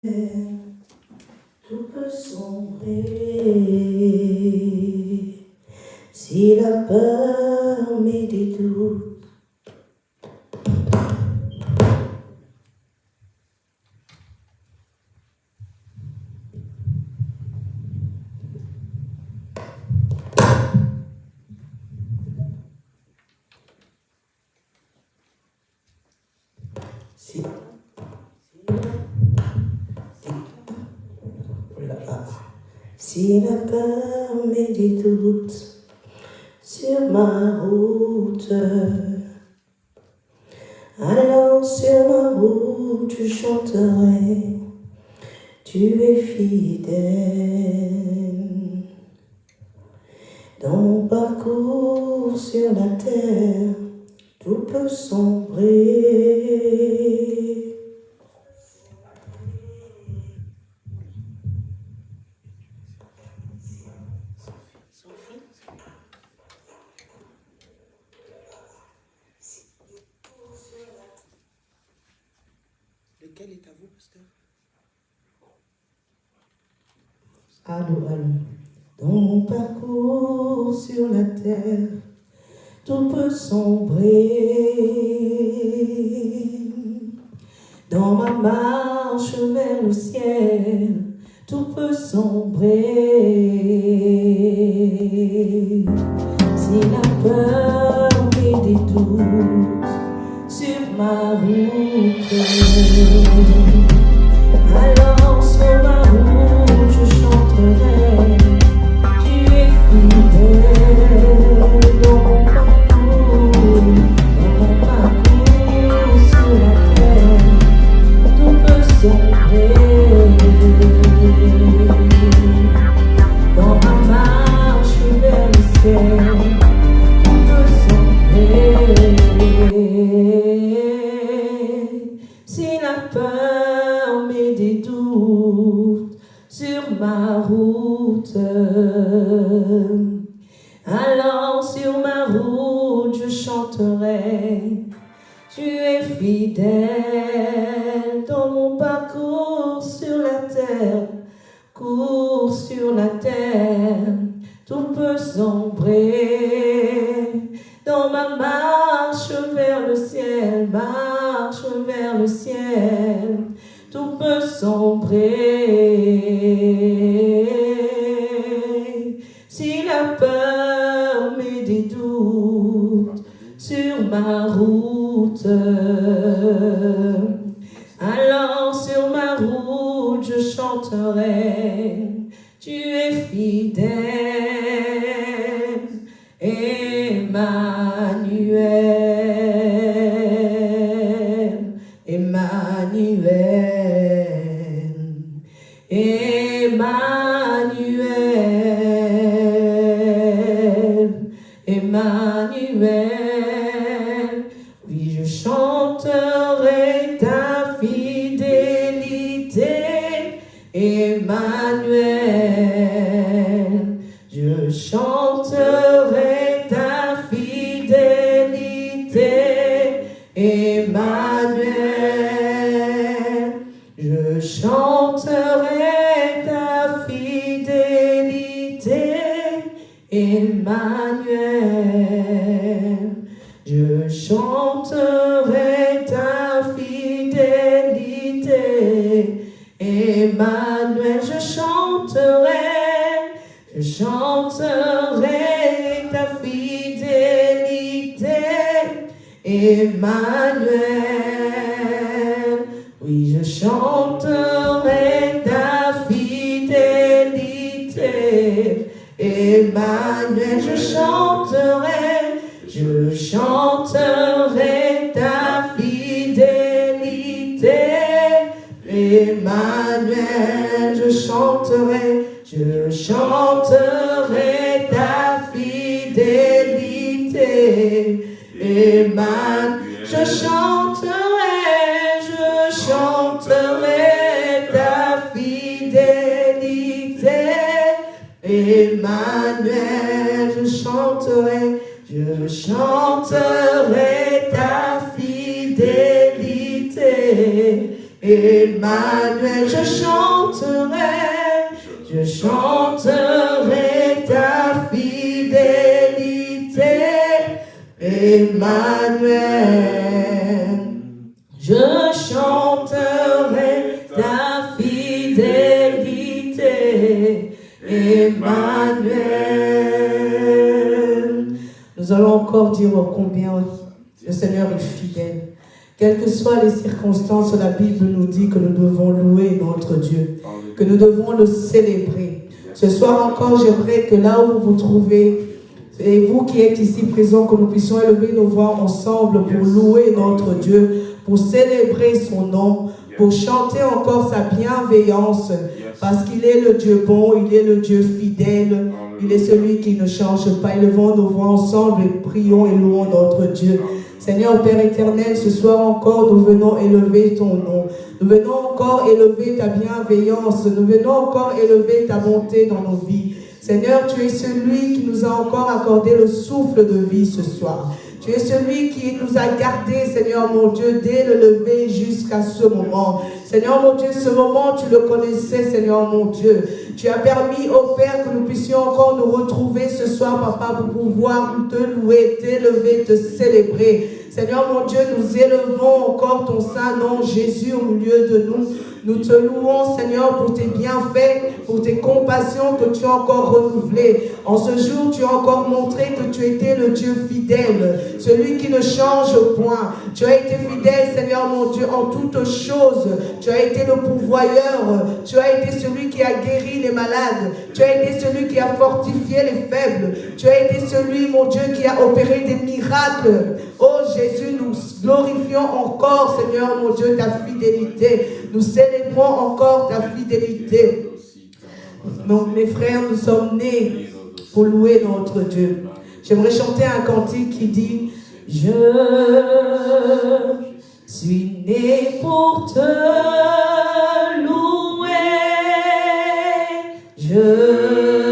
Tout peut sombrer si la peur médite Si la peur met des doutes sur ma route, alors sur ma route tu chanterai, tu es fidèle. you. Emmanuel, je chanterai, je chanterai ta fidélité. Emmanuel, soient les circonstances, la Bible nous dit que nous devons louer notre Dieu, que nous devons le célébrer. Ce soir encore, j'aimerais que là où vous vous trouvez, et vous qui êtes ici présents, que nous puissions élever nos voix ensemble pour louer notre Dieu, pour célébrer son nom, pour chanter encore sa bienveillance, parce qu'il est le Dieu bon, il est le Dieu fidèle, il est celui qui ne change pas. Élevons nos voix ensemble et prions et louons notre Dieu. Seigneur Père éternel, ce soir encore, nous venons élever ton nom. Nous venons encore élever ta bienveillance. Nous venons encore élever ta bonté dans nos vies. Seigneur, tu es celui qui nous a encore accordé le souffle de vie ce soir. Tu es celui qui nous a gardés, Seigneur mon Dieu, dès le lever jusqu'à ce moment. Seigneur mon Dieu, ce moment, tu le connaissais, Seigneur mon Dieu. Tu as permis, au Père, que nous puissions encore nous retrouver ce soir, Papa, pour pouvoir te louer, t'élever, te célébrer. Seigneur mon Dieu, nous élevons encore ton saint nom, Jésus, au milieu de nous. Nous te louons, Seigneur, pour tes bienfaits, pour tes compassions que tu as encore renouvelées. En ce jour, tu as encore montré que tu étais le Dieu fidèle, celui qui ne change point. Tu as été fidèle, Seigneur mon Dieu, en toutes choses. Tu as été le pourvoyeur. Tu as été celui qui a guéri les malades. Tu as été celui qui a fortifié les faibles. Tu as été celui, mon Dieu, qui a opéré des miracles. Oh Jésus, nous glorifions encore, Seigneur mon Dieu, ta fidélité. Nous célébrons encore ta fidélité. Mes frères, nous sommes nés pour louer notre Dieu. J'aimerais chanter un cantique qui dit Je suis né pour te louer. Je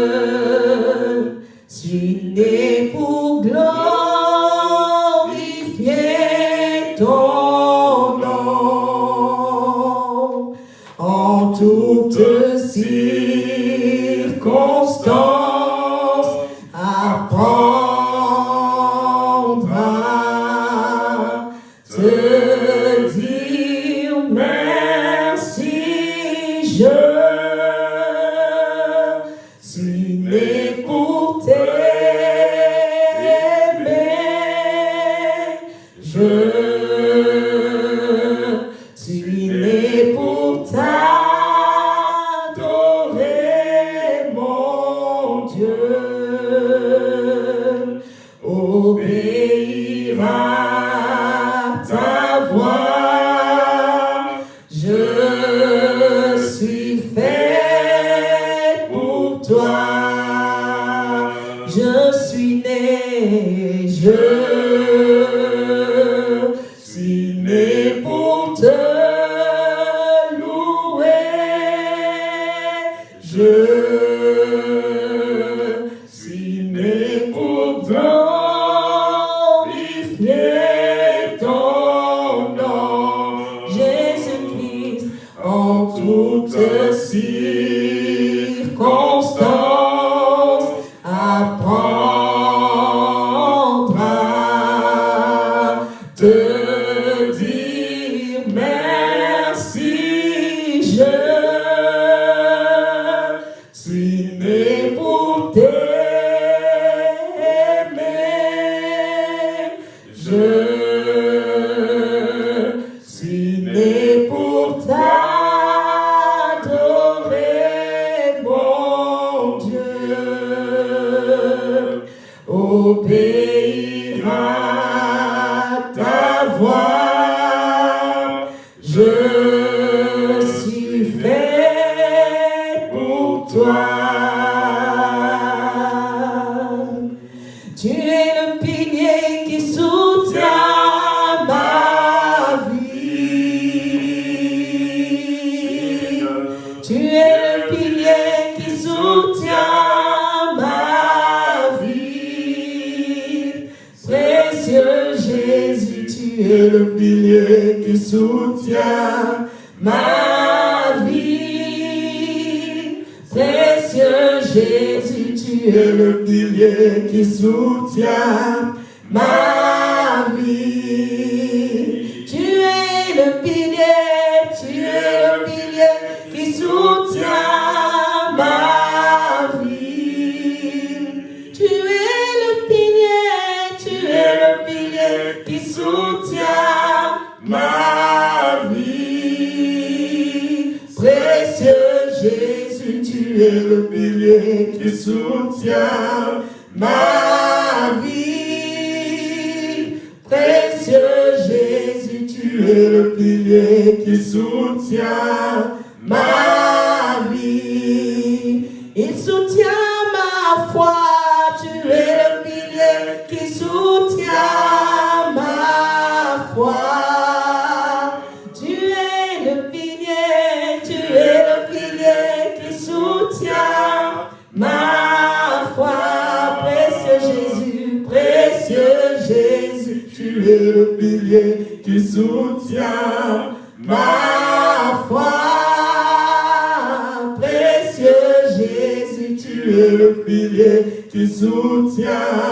Jésus, tu es le pilier qui soutient ma vie. Tu es le pilier qui soutient ma vie. Précieux Jésus, tu es le pilier qui soutient ma pilier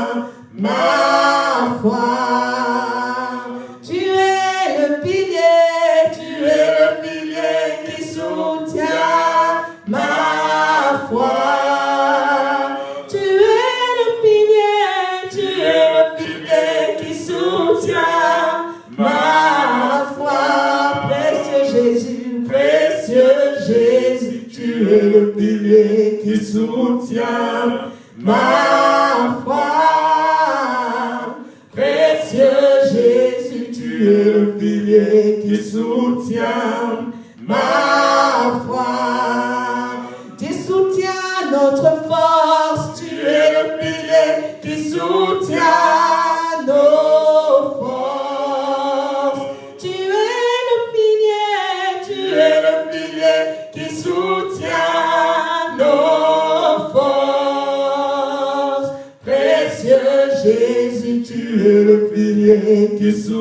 pilier qui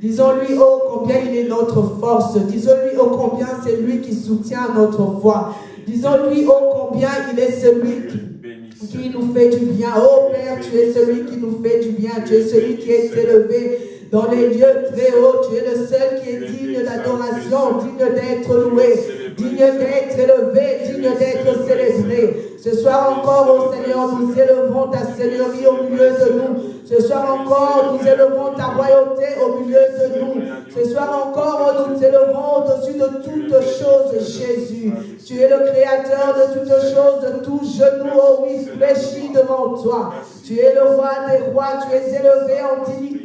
Disons-lui, oh, combien il est notre force. Disons-lui, oh, combien c'est lui qui soutient notre foi. Disons-lui, oh, combien il est celui qui qui nous fait du bien. Oh Père, tu es celui qui nous fait du bien. Tu es celui qui est élevé dans les lieux très hauts. Tu es le seul qui est digne d'adoration, digne d'être loué, digne d'être élevé, digne d'être célébré. Ce soir encore, oh Seigneur, nous élevons ta Seigneurie au milieu de nous. Ce soir encore, nous élevons ta royauté au milieu de nous. Ce soir encore, nous élevons au-dessus de toutes choses, Jésus. Tu es le créateur de toutes choses, de tout genou, oh oui, fléchi devant toi. Tu es le roi des rois, tu es élevé en dignité,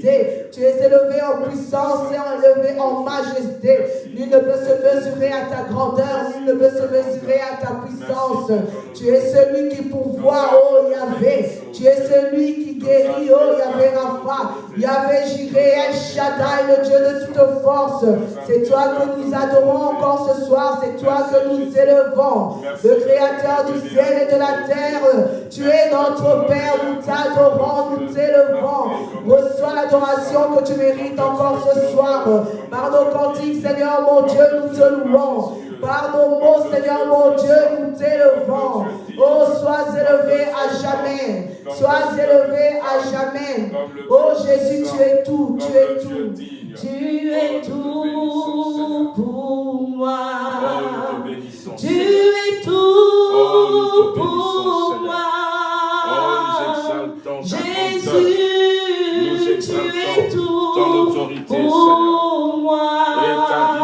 tu es élevé en puissance et élevé en majesté. Nul ne peut se mesurer à ta grandeur, nul ne peut se mesurer à ta puissance. Tu es celui qui pourvoit, oh Yahvé. Tu es celui qui guérit, oh Yahvé Rapha. Yahvé Jiré, El Shaddai, le Dieu de toute force. C'est toi que nous adorons encore ce soir, c'est toi que nous élevons. Le créateur du ciel et de la terre. Tu es notre Père, nous t'adorons, nous t'élevons. Reçois l'adoration que tu mérites encore ce soir. Par nos cantiques, Seigneur mon Dieu, nous te louons. Par mots, Seigneur mon Dieu, nous t'élevons. Oh, sois élevé à jamais. Sois élevé à jamais. Oh Jésus, tu es tout, tu es tout. Tu es tout pour moi. Tu es tout pour moi. Jésus, autorité, Seigneur. Et ta divinité,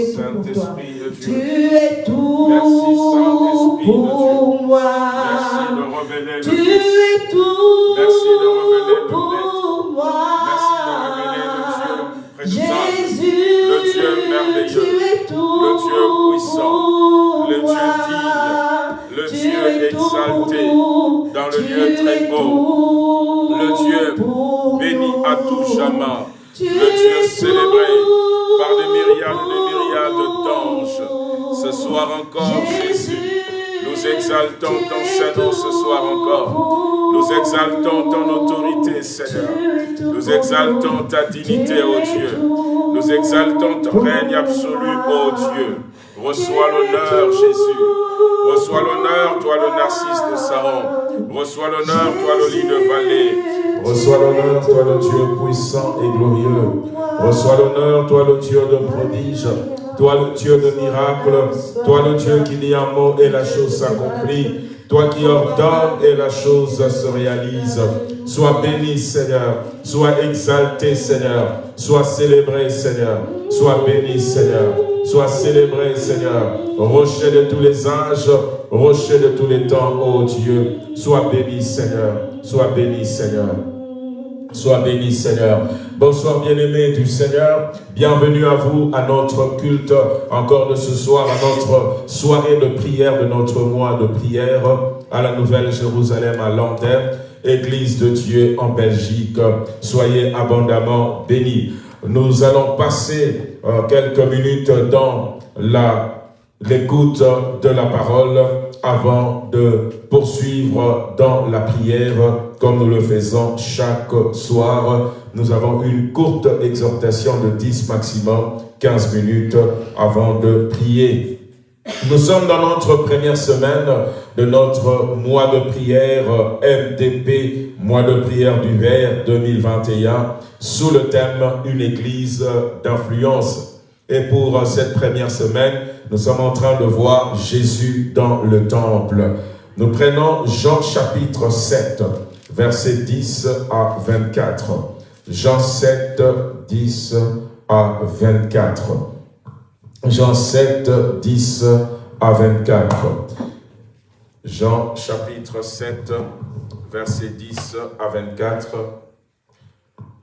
oh gloire, Saint-Esprit de Dieu. Tu es tout Merci, pour moi. Merci de Tu es tout Merci de pour moi. Merci de. Jésus, Le Dieu merveilleux. tu es tout Le Dieu puissant. pour Le Dieu moi. digne. Le Dieu tout exalté dans le lieu très tout Le Dieu pour béni à tout nous. Jamais. Tu es célébré par des myriades et des myriades d'anges. Ce soir encore, Jésus, nous exaltons ton Saint-Nom ce soir encore. Nous exaltons ton autorité, Seigneur. Nous exaltons ta dignité, ô Dieu. Nous exaltons ton règne absolu, ô Dieu. Reçois l'honneur, Jésus. Reçois l'honneur, toi le narcisse de Saron. Reçois l'honneur, toi le lit de vallée. Reçois l'honneur, toi le Dieu puissant et glorieux. Reçois l'honneur, toi le Dieu de prodige. Toi le Dieu de miracles. Toi le Dieu qui dit un mot et la chose s'accomplit. Toi qui ordonnes et la chose se réalise. Sois béni, Seigneur. Sois exalté, Seigneur. Sois célébré, Seigneur. Sois béni, Seigneur. Sois célébré, Seigneur. Rocher de tous les âges, rocher de tous les temps, ô Dieu. Sois béni, Seigneur. Sois béni, Seigneur. Sois béni, Seigneur. Bonsoir, bien-aimés du Seigneur. Bienvenue à vous, à notre culte, encore de ce soir, à notre soirée de prière, de notre mois de prière, à la Nouvelle Jérusalem, à Lanterne, Église de Dieu en Belgique. Soyez abondamment bénis. Nous allons passer euh, quelques minutes dans l'écoute de la parole avant de poursuivre dans la prière comme nous le faisons chaque soir. Nous avons une courte exhortation de 10 maximum, 15 minutes avant de prier. Nous sommes dans notre première semaine de notre mois de prière MDP, mois de prière du Vert 2021, sous le thème Une église d'influence. Et pour cette première semaine, nous sommes en train de voir Jésus dans le temple. Nous prenons Jean chapitre 7, versets 10 à 24. Jean 7, 10 à 24. Jean 7, 10 à 24. Jean chapitre 7, versets 10 à 24.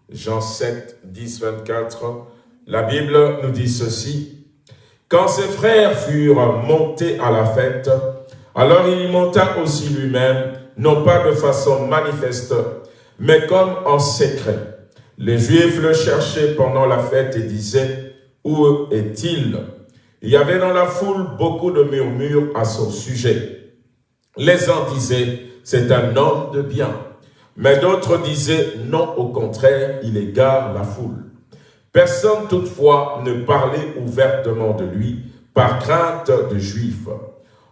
Jean 7, 10, 24. La Bible nous dit ceci. Quand ses frères furent montés à la fête, alors il y monta aussi lui-même, non pas de façon manifeste, mais comme en secret. Les Juifs le cherchaient pendant la fête et disaient, Où est-il? Il y avait dans la foule beaucoup de murmures à son sujet. Les uns disaient, C'est un homme de bien. Mais d'autres disaient, Non, au contraire, il égare la foule. Personne toutefois ne parlait ouvertement de lui par crainte de Juifs.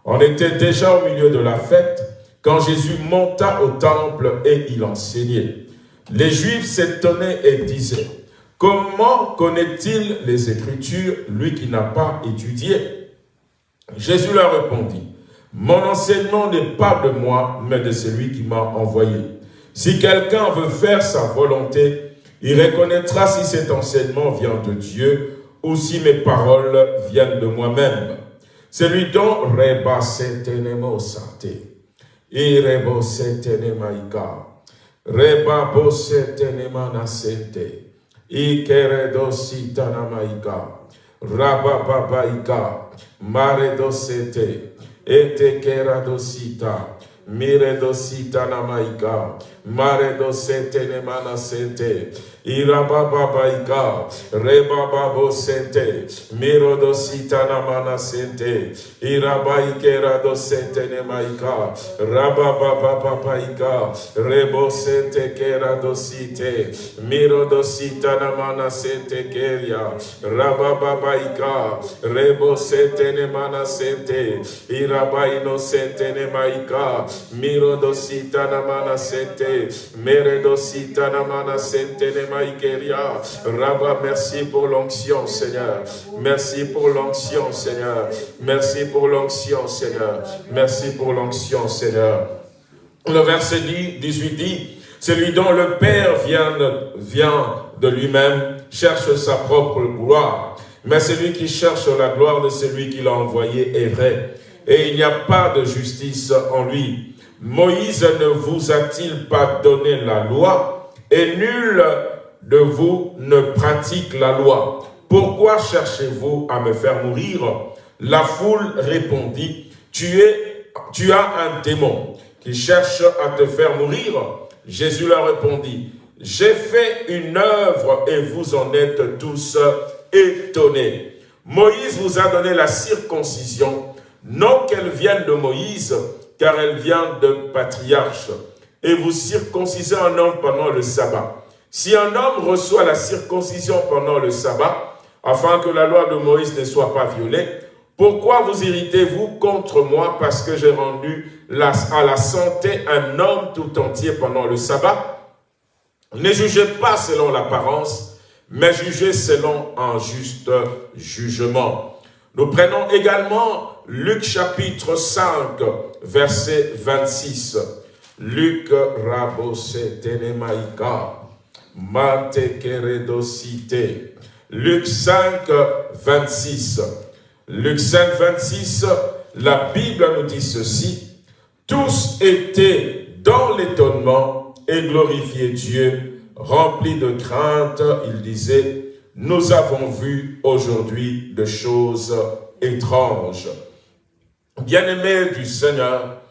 On était déjà au milieu de la fête quand Jésus monta au temple et il enseignait. Les Juifs s'étonnaient et disaient, comment connaît-il les Écritures, lui qui n'a pas étudié? Jésus leur répondit, mon enseignement n'est pas de moi, mais de celui qui m'a envoyé. Si quelqu'un veut faire sa volonté, il reconnaîtra si cet enseignement vient de Dieu ou si mes paroles viennent de moi-même. Celui dont reba setenemo sate, irebo setenemaika, reba bo setenemana sente, ikeredo sitanamaika, rabababaika, maredo sete, etekerado sita, miredo sitanamaika, maredo setenemana sente, Irabababaika, Rebababo Sente, Mirodo Sitanamana Sente, Irabaikera do Sente Nemaika, Rababababaika, Rebo Sente Kera do Site, Mirodo Sitanamana Sente Keria, Rabababaika, Rebo Sente Nemana Sente, Irabaino Sente Nemaika, Mirodo Sitanamana Sente, Meredo Sitanamana Sente Rabba, merci pour l'onction, Seigneur. Merci pour l'onction, Seigneur. Merci pour l'onction, Seigneur. Merci pour l'onction, Seigneur. Le verset 18 dit, Celui dont le Père vient vient de lui-même cherche sa propre gloire. Mais celui qui cherche la gloire de celui qui l'a envoyé est vrai. Et il n'y a pas de justice en lui. Moïse ne vous a-t-il pas donné la loi Et nul de vous ne pratique la loi? Pourquoi cherchez-vous à me faire mourir? La foule répondit, tu, es, tu as un démon qui cherche à te faire mourir. Jésus leur répondit, j'ai fait une œuvre et vous en êtes tous étonnés. Moïse vous a donné la circoncision, non qu'elle vienne de Moïse, car elle vient de patriarche. Et vous circoncisez un homme pendant le sabbat. Si un homme reçoit la circoncision pendant le sabbat, afin que la loi de Moïse ne soit pas violée, pourquoi vous irritez-vous contre moi parce que j'ai rendu à la santé un homme tout entier pendant le sabbat? Ne jugez pas selon l'apparence, mais jugez selon un juste jugement. Nous prenons également Luc chapitre 5, verset 26. Luc. Luc 5, 26. Luc 5, 26, la Bible nous dit ceci. Tous étaient dans l'étonnement et glorifiaient Dieu, remplis de crainte. Il disait, nous avons vu aujourd'hui de choses étranges. Bien-aimés du Seigneur,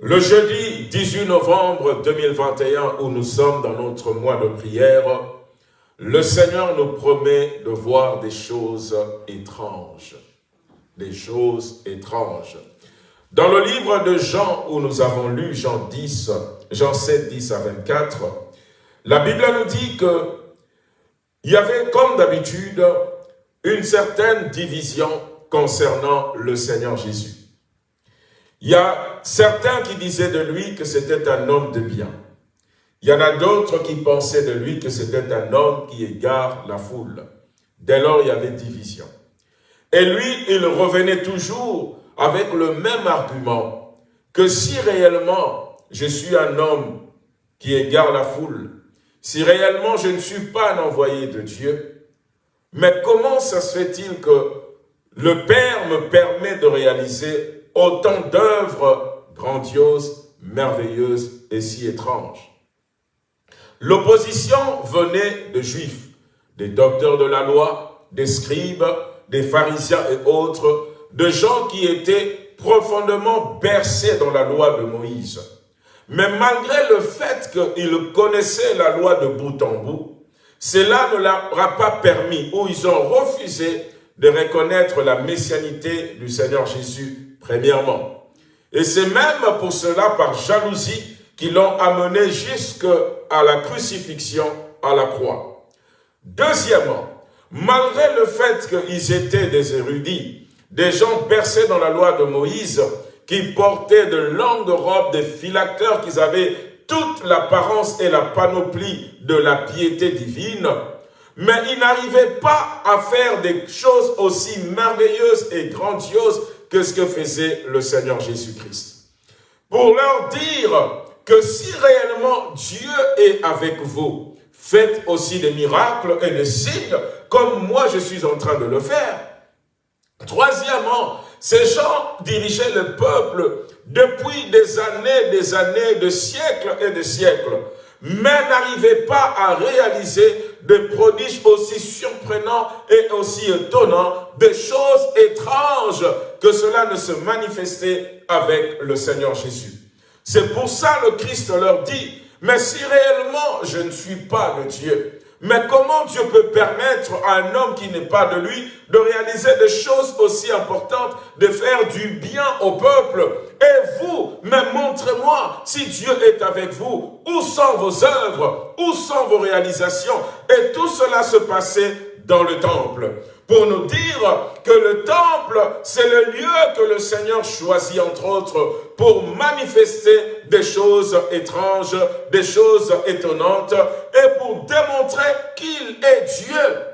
le jeudi 18 novembre 2021, où nous sommes dans notre mois de prière, le Seigneur nous promet de voir des choses étranges des choses étranges. Dans le livre de Jean, où nous avons lu Jean 10, Jean 7, 10 à 24, la Bible nous dit que il y avait, comme d'habitude, une certaine division concernant le Seigneur Jésus. Il y a certains qui disaient de lui que c'était un homme de bien. Il y en a d'autres qui pensaient de lui que c'était un homme qui égare la foule. Dès lors, il y avait division. Et lui, il revenait toujours avec le même argument, que si réellement je suis un homme qui égare la foule, si réellement je ne suis pas un envoyé de Dieu, mais comment ça se fait-il que le Père me permet de réaliser autant d'œuvres grandioses, merveilleuses et si étranges? L'opposition venait de Juifs, des docteurs de la loi, des scribes, des pharisiens et autres, de gens qui étaient profondément bercés dans la loi de Moïse. Mais malgré le fait qu'ils connaissaient la loi de bout en bout, cela ne leur a pas permis, ou ils ont refusé de reconnaître la messianité du Seigneur Jésus, premièrement. Et c'est même pour cela, par jalousie, qu'ils l'ont amené jusqu'à la crucifixion à la croix. Deuxièmement, malgré le fait qu'ils étaient des érudits, des gens bercés dans la loi de Moïse, qui portaient de longues robes, des phylacteurs, qui avaient toute l'apparence et la panoplie de la piété divine, mais ils n'arrivaient pas à faire des choses aussi merveilleuses et grandioses que ce que faisait le Seigneur Jésus-Christ. Pour leur dire que si réellement Dieu est avec vous, faites aussi des miracles et des signes comme moi je suis en train de le faire. Troisièmement, ces gens dirigeaient le peuple depuis des années, des années, de siècles et de siècles, mais n'arrivaient pas à réaliser des prodiges aussi surprenants et aussi étonnants, des choses étranges que cela ne se manifestait avec le Seigneur Jésus. C'est pour ça le Christ leur dit, mais si réellement je ne suis pas de Dieu, mais comment Dieu peut permettre à un homme qui n'est pas de lui de réaliser des choses aussi importantes, de faire du bien au peuple? Et vous, mais montrez-moi si Dieu est avec vous. Où sont vos œuvres? Où sont vos réalisations? Et tout cela se passait dans le temple pour nous dire que le temple, c'est le lieu que le Seigneur choisit, entre autres, pour manifester des choses étranges, des choses étonnantes, et pour démontrer qu'il est Dieu.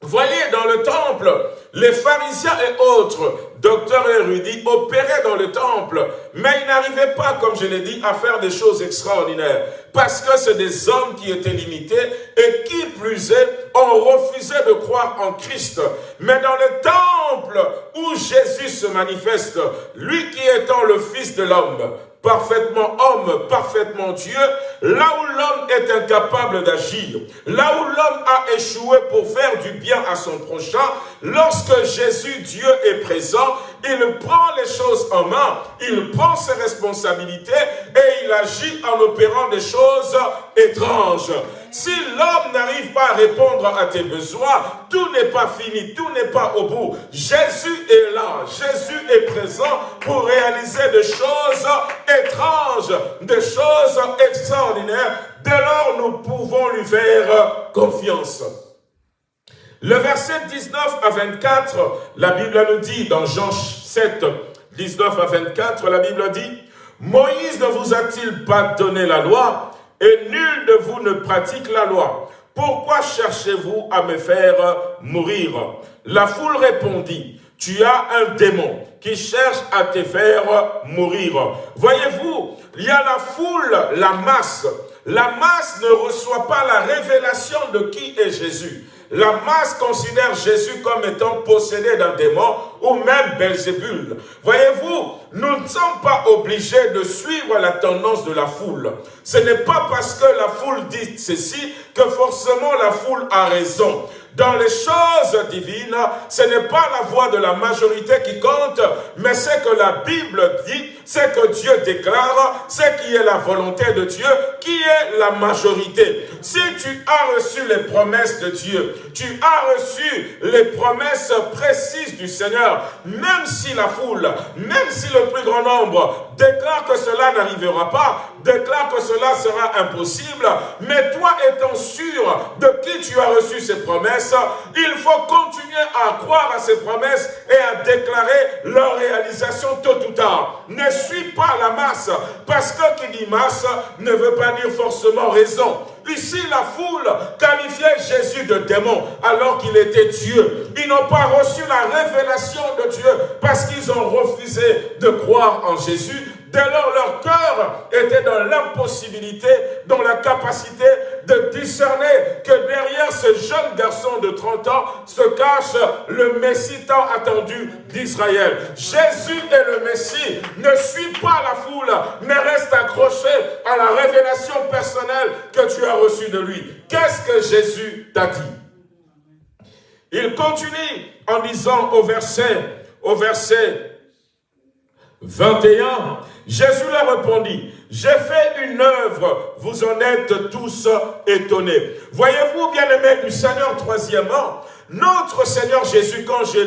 Voyez, dans le temple, Les pharisiens et autres, docteurs érudits, opéraient dans le temple, mais ils n'arrivaient pas, comme je l'ai dit, à faire des choses extraordinaires, parce que c'est des hommes qui étaient limités et qui plus est, ont refusé de croire en Christ. Mais dans le temple où Jésus se manifeste, lui qui étant le Fils de l'homme, parfaitement homme, parfaitement Dieu, là où l'homme est incapable d'agir, là où l'homme a échoué pour faire du bien à son prochain, lorsque Jésus, Dieu, est présent, il prend les choses en main, il prend ses responsabilités et il agit en opérant des choses étranges. Si l'homme n'arrive pas à répondre à tes besoins, tout n'est pas fini, tout n'est pas au bout. Jésus est là, Jésus est présent pour réaliser des choses étranges, des choses extraordinaires. Dès lors, nous pouvons lui faire confiance. Le verset 19 à 24, la Bible nous dit dans Jean 7, 19 à 24, la Bible dit, Moïse ne vous a-t-il pas donné la loi et nul de vous ne pratique la loi? Pourquoi cherchez-vous à me faire mourir? La foule répondit, tu as un démon qui cherche à te faire mourir. Voyez-vous, il y a la foule, la masse. La masse ne reçoit pas la révélation de qui est Jésus. La masse considère Jésus comme étant possédé d'un démon ou même Belzébul. Voyez-vous, nous ne sommes pas obligés de suivre la tendance de la foule. Ce n'est pas parce que la foule dit ceci que forcément la foule a raison. Dans les choses divines, ce n'est pas la voix de la majorité qui compte, mais ce que la Bible dit, c'est que Dieu déclare, c'est qui est la volonté de Dieu, qui est la majorité. Si tu as reçu les promesses de Dieu, tu as reçu les promesses précises du Seigneur, même si la foule, même si le plus grand nombre déclare que cela n'arrivera pas, déclare que cela sera impossible, mais toi étant sûr de qui tu as reçu ces promesses, il faut continuer à croire à ces promesses et à déclarer leur réalisation tôt ou tard. Ne suis pas la masse, parce que qui dit masse ne veut pas dire forcément raison. Ici, la foule qualifiait Jésus de démon alors qu'il était Dieu. Ils n'ont pas reçu la révélation de Dieu parce qu'ils ont refusé de croire en Jésus Dès lors, leur cœur était dans l'impossibilité, dans la capacité de discerner que derrière ce jeune garçon de 30 ans se cache le Messie tant attendu d'Israël. Jésus est le Messie. Ne suis pas la foule, mais reste accroché à la révélation personnelle que tu as reçue de lui. Qu'est-ce que Jésus t'a dit? Il continue en disant au verset, au verset 21, Jésus leur répondit, j'ai fait une œuvre, vous en êtes tous étonnés. Voyez-vous, bien-aimés du Seigneur, troisièmement, notre Seigneur Jésus, quand je,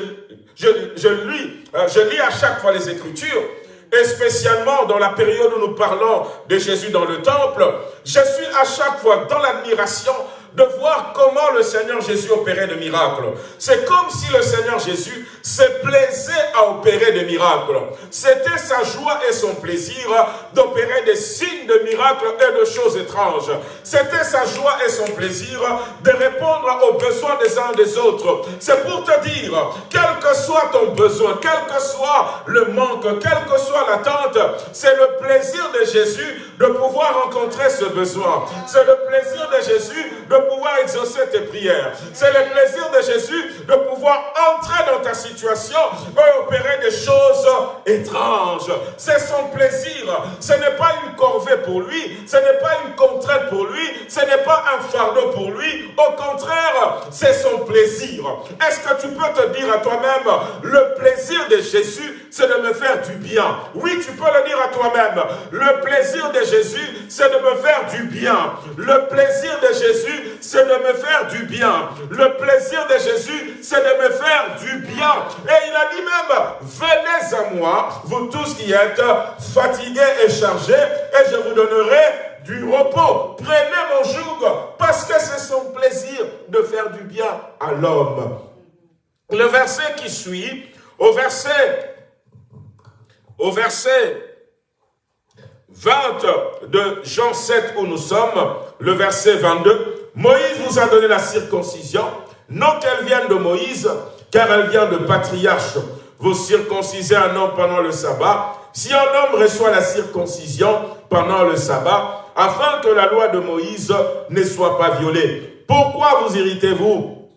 je, je, lis, euh, je lis à chaque fois les Écritures, et spécialement dans la période où nous parlons de Jésus dans le temple, je suis à chaque fois dans l'admiration de voir comment le Seigneur Jésus opérait de miracles. C'est comme si le Seigneur Jésus se plaisait à opérer des miracles. C'était sa joie et son plaisir d'opérer des signes de miracles et de choses étranges. C'était sa joie et son plaisir de répondre aux besoins des uns des autres. C'est pour te dire, quel que soit ton besoin, quel que soit le manque, quelle que soit l'attente, c'est le plaisir de Jésus de pouvoir rencontrer ce besoin. C'est le plaisir de Jésus de pouvoir exaucer tes prières. C'est le plaisir de Jésus de pouvoir entrer dans ta situation et opérer des choses étranges. C'est son plaisir. Ce n'est pas une corvée pour lui. Ce n'est pas une contrainte pour lui. Ce n'est pas un fardeau pour lui. Au contraire, c'est son plaisir. Est-ce que tu peux te dire à toi-même, le plaisir de Jésus, c'est de me faire du bien? Oui, tu peux le dire à toi-même. Le plaisir de Jésus, c'est de me faire du bien. Le plaisir de Jésus, c'est de me faire du bien. Le plaisir de Jésus, c'est de me faire du bien. Et il a dit même, venez à moi, vous tous qui êtes fatigués et chargés, et je vous donnerai du repos. Prenez mon joug, parce que c'est son plaisir de faire du bien à l'homme. Le verset qui suit, au verset, au verset 20 de Jean 7 où nous sommes, le verset 22, Moïse nous a donné la circoncision, non qu'elle vienne de Moïse, car elle vient de patriarche. Vous circoncisez un homme pendant le sabbat. Si un homme reçoit la circoncision pendant le sabbat, afin que la loi de Moïse ne soit pas violée. Pourquoi vous irritez-vous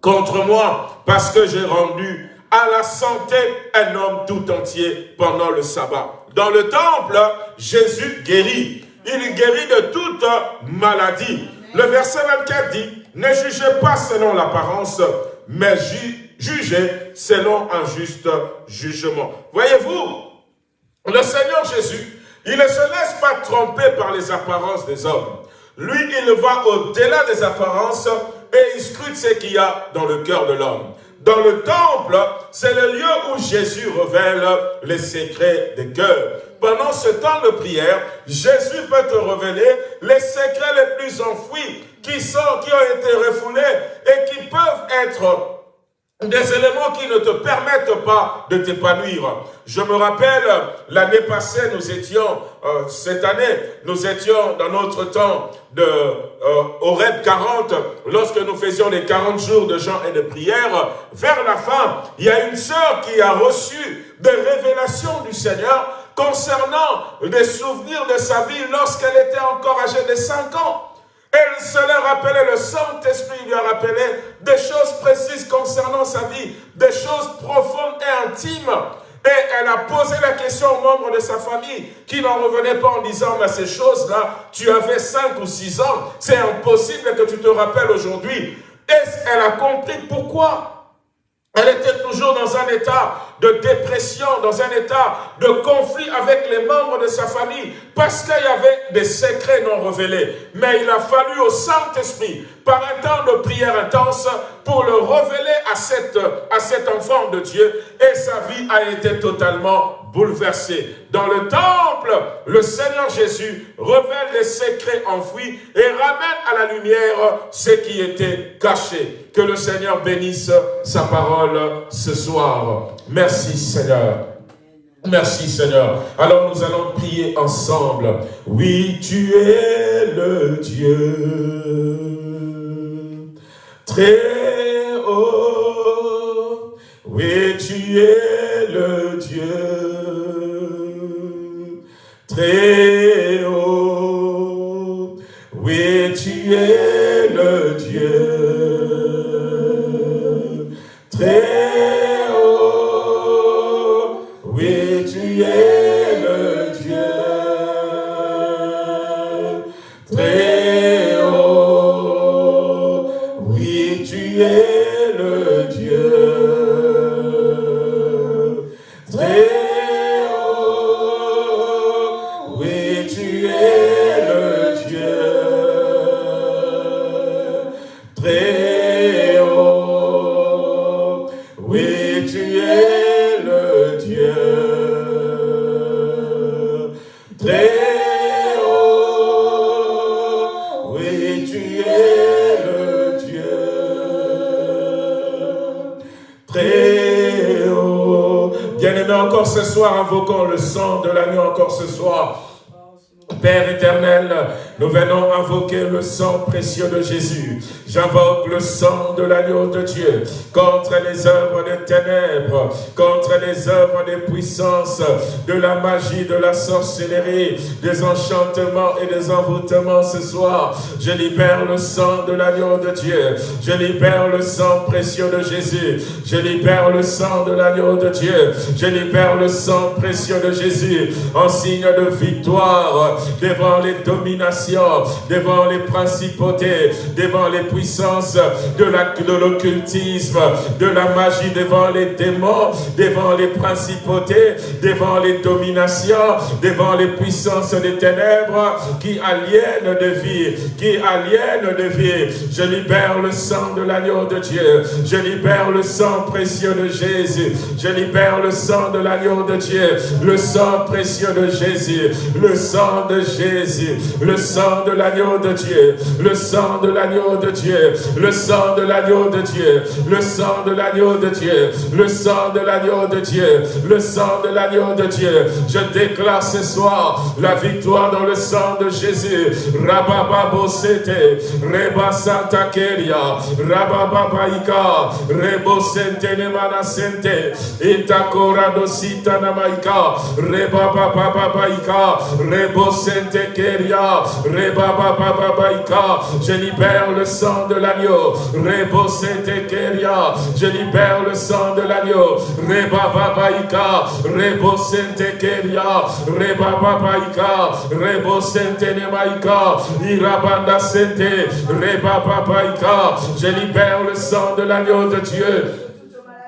contre moi? Parce que j'ai rendu à la santé un homme tout entier pendant le sabbat. Dans le temple, Jésus guérit. Il guérit de toute maladie. Le verset 24 dit, ne jugez pas selon l'apparence, mais jugez selon un juste jugement. Voyez-vous, le Seigneur Jésus, il ne se laisse pas tromper par les apparences des hommes. Lui, il va au-delà des apparences et il scrute ce qu'il y a dans le cœur de l'homme. Dans le temple, c'est le lieu où Jésus révèle les secrets des cœurs. Pendant ce temps de prière, Jésus peut te révéler les secrets les plus enfouis qui sont, qui ont été refoulés et qui peuvent être des éléments qui ne te permettent pas de t'épanouir. Je me rappelle, l'année passée, nous étions, euh, cette année, nous étions dans notre temps de, euh, au RED 40, lorsque nous faisions les 40 jours de jeûne et de prière. Vers la fin, il y a une sœur qui a reçu des révélations du Seigneur concernant des souvenirs de sa vie lorsqu'elle était encore âgée de 5 ans. Elle se l'a rappelé, le Saint-Esprit lui a rappelé des choses précises concernant sa vie, des choses profondes et intimes. Et elle a posé la question aux membres de sa famille qui n'en revenaient pas en disant, mais ces choses-là, tu avais 5 ou 6 ans, c'est impossible que tu te rappelles aujourd'hui. Et elle a compris pourquoi elle était toujours dans un état de dépression, dans un état de conflit avec les membres de sa famille, parce qu'il y avait des secrets non révélés. Mais il a fallu au Saint-Esprit, par un temps de prière intense, pour le révéler à, à cet enfant de Dieu, et sa vie a été totalement bouleversée. Dans le temple, le Seigneur Jésus révèle les secrets enfouis et ramène à la lumière ce qui était caché. Que le Seigneur bénisse sa parole ce soir. Merci Seigneur. Merci Seigneur. Alors nous allons prier ensemble. Oui, tu es le Dieu très haut. Oui, tu es le Dieu haut. Oui, de l'agneau encore ce soir. Père éternel, nous venons invoquer le sang précieux de Jésus. J'invoque le sang de l'agneau de Dieu contre les œuvres des ténèbres, les œuvres des puissances, de la magie, de la sorcellerie, des enchantements et des envoûtements ce soir. Je libère le sang de l'agneau de Dieu. Je libère le sang précieux de Jésus. Je libère le sang de l'agneau de Dieu. Je libère le sang précieux de Jésus en signe de victoire devant les dominations, devant les principautés, devant les puissances de la- de l'occultisme, de la magie, devant les démons, devant les principautés, devant les dominations, devant les puissances des ténèbres qui aliènent de vie, qui aliènent de vie. Je libère le sang de l'agneau de Dieu. Je libère le sang précieux de Jésus. Je libère le sang de l'agneau de Dieu. Le sang précieux de Jésus. Le sang de Jésus, le sang de l'agneau de Dieu, le sang de l'agneau de Dieu, le sang de l'agneau de Dieu, le sang de l'agneau de Dieu, le sang de l'agneau de Dieu, le sang de l'agneau de Dieu. Je déclare ce soir la victoire dans le sang de Jésus. Rababa Sete, Reba Santa Keria, Rabababaika, Rebo Sente Nemana Sente, Itakora Dosita Namaika, Reba Bababaika, Rebo Sente Keria, Reba Bababaika, je libère le sang de l'agneau, Rebo Sente Keria, je libère le sang de l'agneau, Reba Babaika, Rebo Sente Keria, Reba Babaika, Rebo Sente Nemaika, Irabanda Sente, Reba Babaika, je libère le sang de l'agneau de Dieu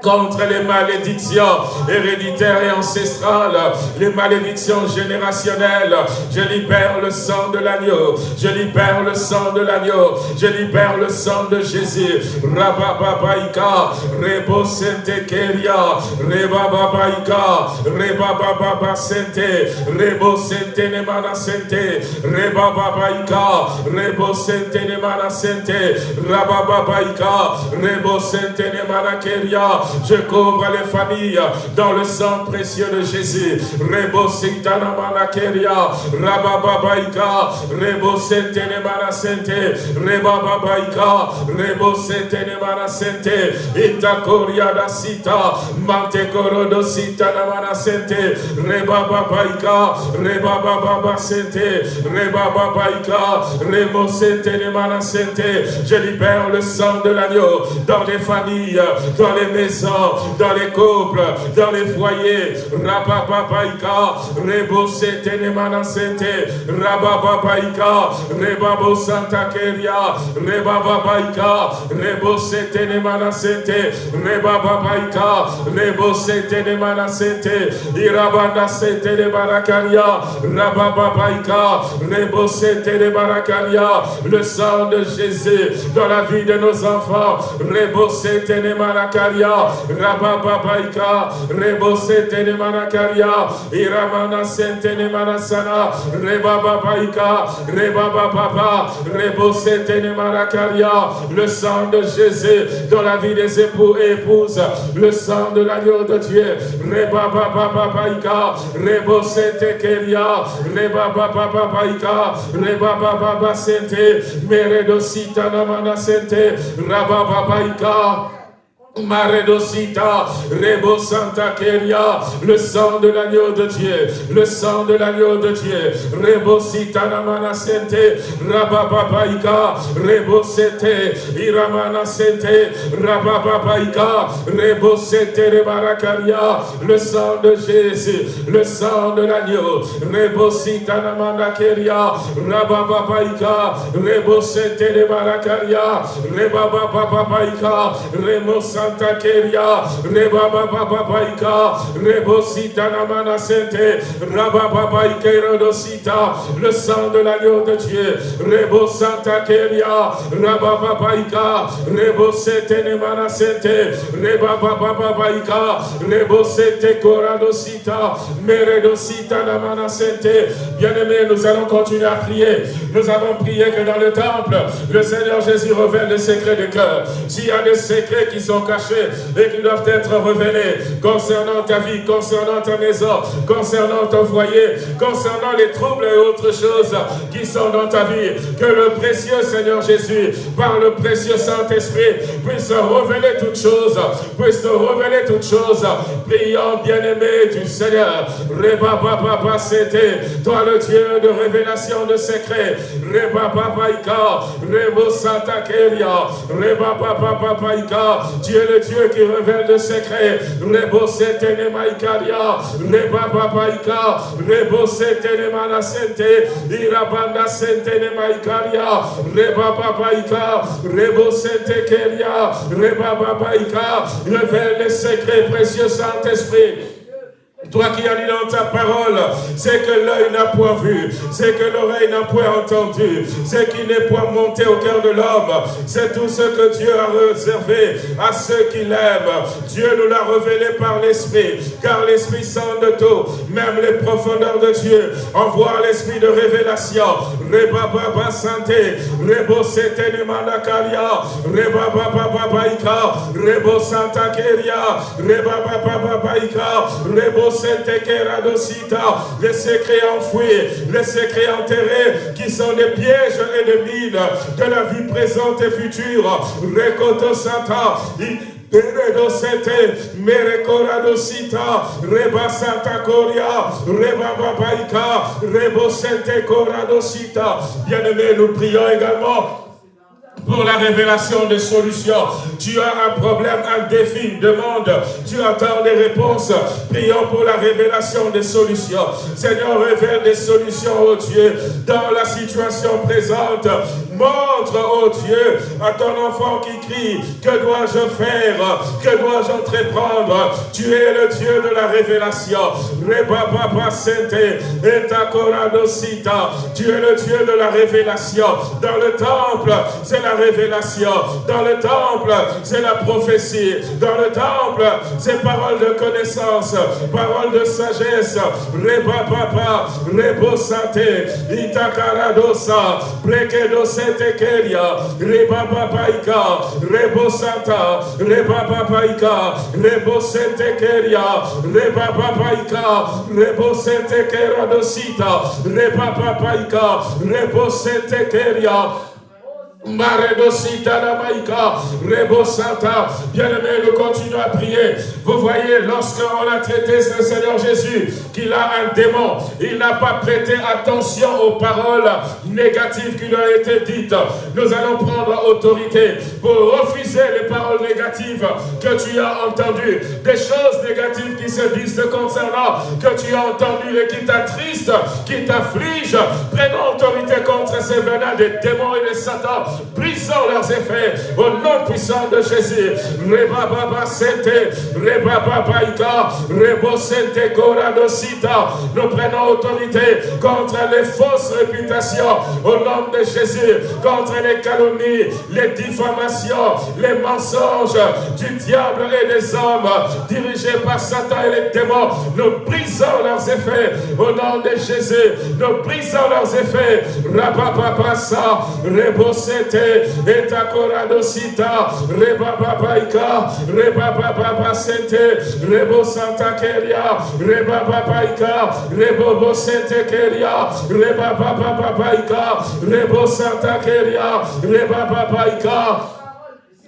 contre les malédictions héréditaires et ancestrales, les malédictions générationnelles. Je libère le sang de l'agneau, je libère le sang de l'agneau, je libère le sang de Jésus. Rabababaika, Rebo Sente Keria, Rebababaika, Rebababa Sente, Rebo Sente Nemana Sente, Rebababaika, Rebo Sente Nemana Sente, Rebo Sente Nemana Keria, je couvre les familles dans le sang précieux de Jésus. Rebo Sintana Manakeria, Rabababaika, Rebo Sentene Manasente, Rebababaika, Rebo Sentene Manasente, Itakoria da Sita, Mantekoro do Sita Namanasente, Rebababaika, Rebababa Sente, Rebababaika, Rebo Sentene Manasente. Je libère le sang de l'agneau dans les familles, dans les maisons dans les couples, dans les foyers. Rabababaika, Rebo Setenemana Sente, Rabababaika, Rebabo Santa Keria, Rebababaika, Rebo Setenemana Sente, Rebababaika, Rebo Setenemana Sente, Irabanda Sente de Barakaria, Rabababaika, Rebo Sente de Barakaria, le sang de Jésus dans la vie de nos enfants, Rebo Setenemana Karia, Rabababaika, Rebo Setene Manakaria, Iramana Sentene Manasana, Rebababaika, Rebababa, Rebo Setene Manakaria, le sang de Jésus dans la vie des époux et épouses, le sang de l'agneau de Dieu, Rebabababaika, Rebo Sete Keria, Rebabababaika, Rebababa Sente, Meredosita Namana Sente, Rabababaika, Maredosita, Rebo Santa le sang de l'agneau de Dieu, le sang de l'agneau de Dieu, Rebo Sita Namana Sente, Rabababaika, Rebo Sete, Iramana Sente, Rabababaika, Rebo Sete Rebarakaria, le sang de Jésus, le sang de l'agneau, Rebo Sita Namana Keria, Rabababaika, Rebo Sete Rebarakaria, Rebababaika, Rebo Keria, Reba Baba Babaika, Rebosita Namana Sente, Rababa Babaika Rodosita, le sang de l'agneau de Dieu, Rebo Santa Keria, Rababa Babaika, Rebo Sete Nemana Sente, Reba Baba Babaika, Rebo Sete Koradosita, Meredosita Namana Sente. Bien-aimés, nous allons continuer à prier. Nous avons prié que dans le temple, le Seigneur Jésus révèle les secrets du cœur. S'il y a des secrets qui sont cachés et qui doivent être révélés concernant ta vie, concernant ta maison, concernant ton foyer, concernant les troubles et autres choses qui sont dans ta vie. Que le précieux Seigneur Jésus, par le précieux Saint-Esprit, puisse révéler toutes choses, puisse révéler toutes choses. Prions, bien-aimé du Seigneur. Reba Papa c'était toi le Dieu de révélation de secrets. Reba Papa Ika, Rebo Santa Keria, Reba Papa Ika, Dieu le Dieu qui révèle le secret. Rebo Setene Maikaria, Reba Papaika, Rebo Setene Manasente, Irabanda Sentene Maikaria, Reba Papaika, Rebo Sente Keria, Reba Papaika, révèle les secrets précieux Saint-Esprit. Toi qui as dit dans ta parole, c'est que l'œil n'a point vu, c'est que l'oreille n'a point entendu, c'est qui n'est point monté au cœur de l'homme, c'est tout ce que Dieu a réservé à ceux qui l'aiment. Dieu nous l'a révélé par l'Esprit, car l'Esprit sent de tout, même les profondeurs de Dieu. Envoie l'Esprit de révélation. Reba Baba Santé, Rebo Sete Manakalia, Reba Baba Baika, Rebo Santa Keria, Reba Baba Baika, Rebo les secrets enfouis, les secrets enterrés, qui sont des pièges et des mines de la vie présente et future. Rekoto Santa, Peredo sete, merekorado sita, reba santa coria, reba babaika, rebo sente corado sita. Bien-aimés, nous prions également pour la révélation des solutions. Tu as un problème, un défi, une demande. Tu attends des réponses. Prions pour la révélation des solutions. Seigneur, révèle des solutions, oh Dieu, dans la situation présente. Montre, oh Dieu, à ton enfant qui crie, que dois-je faire? Que dois-je entreprendre? Tu es le Dieu de la révélation. Tu es le Dieu de la révélation. Dans le temple, c'est la révélation. Dans le temple, c'est la prophétie. Dans le temple, c'est parole de connaissance, parole de sagesse. Reba papa, rebo sate, itakaradosa, brekedo sete keria, reba papaika, rebo santa, reba papaika, rebo sete keria, reba papaika, rebo sete keradosita, reba papaika, rebo sete keria, Rebo Santa, bien-aimé, nous continuons à prier. Vous voyez, lorsqu'on a traité ce Seigneur Jésus, qu'il a un démon, il n'a pas prêté attention aux paroles négatives qui lui ont été dites. Nous allons prendre autorité pour refuser les paroles négatives que tu as entendues, des choses négatives qui se disent concernant, que tu as entendues et qui t'attristent, qui t'affligent. Prenons autorité contre ces venins des démons et des satans brisons leurs effets au nom puissant de Jésus. Reba Baba Nous prenons autorité contre les fausses réputations au nom de Jésus, contre les calomnies, les diffamations, les mensonges du diable et des hommes dirigés par Satan et les démons. Nous brisons leurs effets au nom de Jésus. Nous brisons leurs effets. Rabababasa, Rebo sente, eta koradosita, sente, rebo santa keria, reba babaika, rebo bo sente keria, reba babaika, rebo santa keria, reba babaika,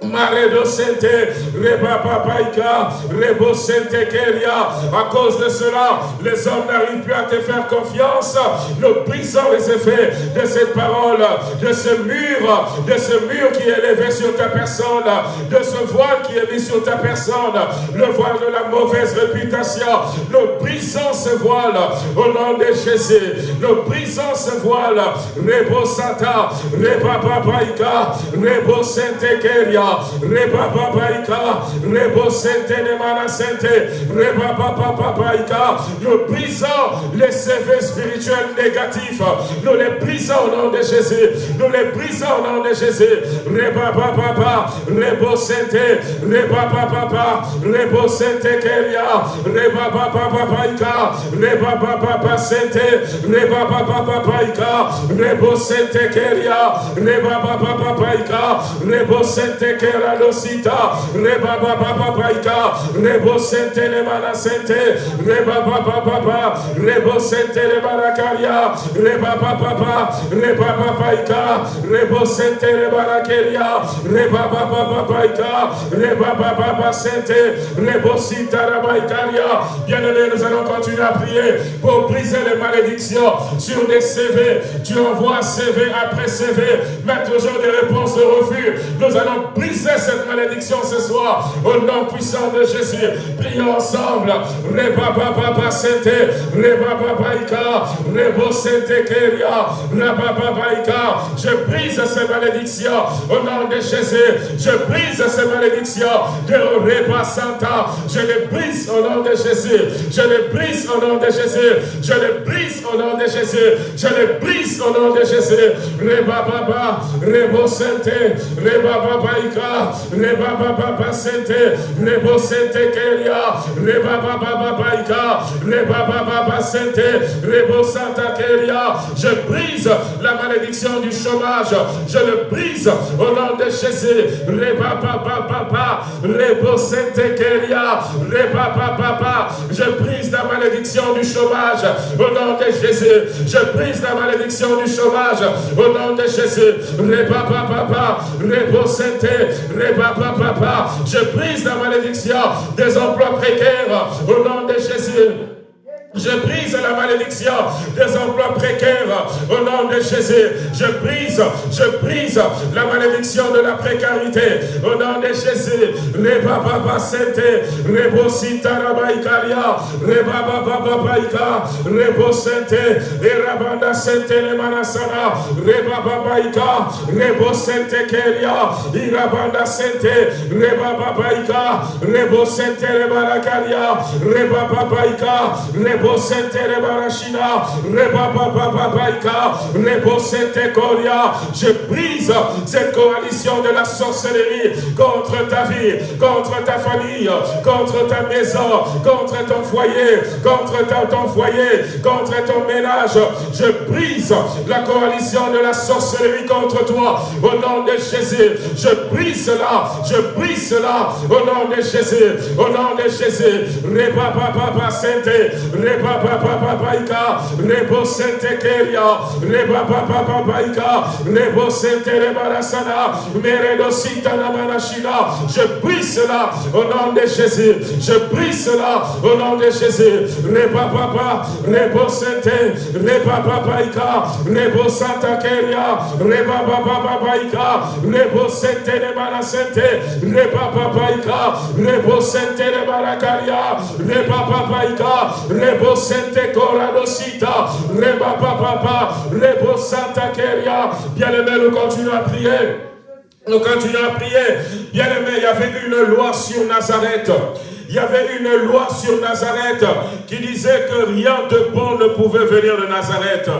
Maredo Sente, Reba Papaika, Rebo Sente Keria. À cause de cela, les hommes n'arrivent plus à te faire confiance. Nous brisons les effets de cette parole, de ce mur, de ce mur qui est élevé sur ta personne, de ce voile qui est mis sur ta personne, le voile de la mauvaise réputation. Nous brisons ce voile au nom de Jésus. Nous brisons ce voile. Rebo Santa, Reba Papaika, Rebo Sente Keria. Reba Babaika, Rebo Sente de Mana Sente, Reba Babaika. Nous brisons les CV spirituels négatifs. Nous les brisons au nom de Jésus. Nous les brisons au nom de Jésus. Reba Baba, Rebo Sente, Reba Baba, Rebo Sente Keria, Reba Babaika, Reba Baba Sente, Reba Babaika, Rebo Sente Keria, Reba Babaika, Rebo Sente keradosita, reba baba babaika, rebo sente le mana sente, reba baba baba, rebo sente le barakaria, reba baba baba, reba babaika, rebo sente le barakeria, reba baba babaika, reba baba baba sente, rebo sita rabaikaria. Bien-aimés, nous allons continuer à prier pour briser les malédictions sur des CV. Tu envoies CV après CV, mais toujours des réponses de refus. Nous allons briser cette malédiction ce soir. Au nom puissant de Jésus. Prions ensemble. Reba Baba Sente, Reba Babaika, Rebo Sente Keria, Reba Babaika. Je brise ces malédictions au nom de Jésus. Je brise ces malédictions de Reba Santa. Je les brise au nom de Jésus. Je les brise au nom de Jésus. Je les brise au nom de Jésus. Je les brise au nom de Jésus. Reba Baba, Rebo Sente, Reba Babaika, Reba Baba Sente, Rebo Sente Keria, Reba Baba Babaika, Reba Baba Sente, Rebo Santa Keria. Je brise la malédiction du chômage. Je le brise au nom de Jésus. Reba Baba Baba, Rebo Sente Keria, Reba Baba Je brise la malédiction du chômage au nom de Jésus. Je brise la malédiction du chômage au nom de Jésus. Reba Baba, Rebo Sente, Baba. Je brise la malédiction des emplois précaires au nom de Jésus. Je brise la malédiction des emplois précaires au nom de Jésus. Je brise, je brise la malédiction de la précarité au nom de Jésus. Reba baba sente, rebo sita rabaikaria, reba baba babaika, rebo sente, erabanda sente le manasana, reba babaika, rebo sente keria, irabanda sente, reba babaika, rebo sente le je brise cette coalition de la sorcellerie contre ta vie, contre ta famille, contre ta maison, contre ton foyer, contre ton foyer, contre ton ménage. Je brise la coalition de la sorcellerie contre toi au nom de Jésus. Je brise cela, je brise cela au nom de Jésus, au nom de Jésus. Reba papa sainte, Reba Baba Babaika, Rebo Sente Keria, Reba Baba Babaika, Rebo Sente Rebarasana, Meredo Sitana Manashina. Je brise cela au nom de Jésus. Je brise cela au nom de Jésus. Reba Baba, Rebo Sente, Reba Babaika, Rebo Santa Keria, Reba Baba Babaika, Rebo Sente Rebarasente, Reba Babaika, Rebo Sente Rebarakaria, Reba Babaika, Rebo Sente Reba Papa, Rebo Santa Keria. Bien-aimé, nous continuons à prier. Nous continuons à prier. Bien-aimé, il y avait une loi sur Nazareth. Il y avait une loi sur Nazareth qui disait que rien de bon ne pouvait venir de Nazareth.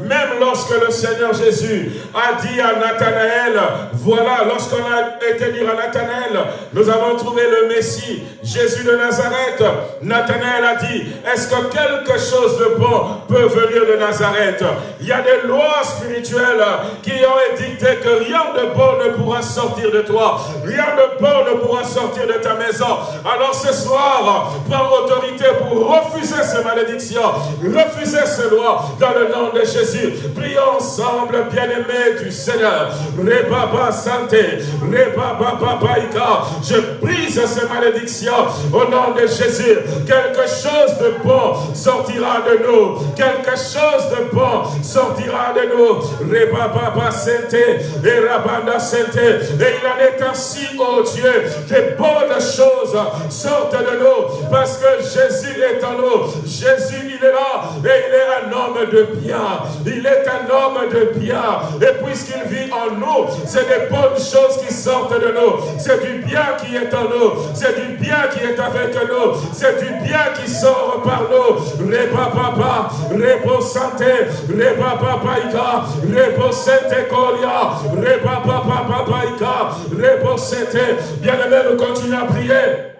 Même lorsque le Seigneur Jésus a dit à Nathanaël, voilà, lorsqu'on a été dire à Nathanaël, nous avons trouvé le Messie, Jésus de Nazareth. Nathanaël a dit, est-ce que quelque chose de bon peut venir de Nazareth? Il y a des lois spirituelles qui ont édicté que rien de bon ne pourra sortir de toi. Rien de bon ne pourra sortir de ta maison. Alors ce soir, prends autorité pour refuser ces malédictions, refuser ces lois dans le nom de Jésus. Prions ensemble, bien-aimés du Seigneur. Rebaba Santé, Rebaba. Je brise ces malédictions au nom de Jésus. Quelque chose de bon sortira de nous. Quelque chose de bon sortira de nous. Rebaba Santé, et Rabanda Santé. Et il en est ainsi, oh Dieu, des bonnes choses sortent de nous parce que Jésus est en nous. Jésus, il est là et il est un homme de bien. Il est un homme de bien. Et puisqu'il vit en nous, c'est des bonnes choses qui sortent de nous. C'est du bien qui est en nous. C'est du bien qui est avec nous. C'est du bien qui sort par nous. Reba papa, rebo santé, reba papaïka, rebo sente koria, reba papa rebo sente. Bien aimé, nous continuons à prier.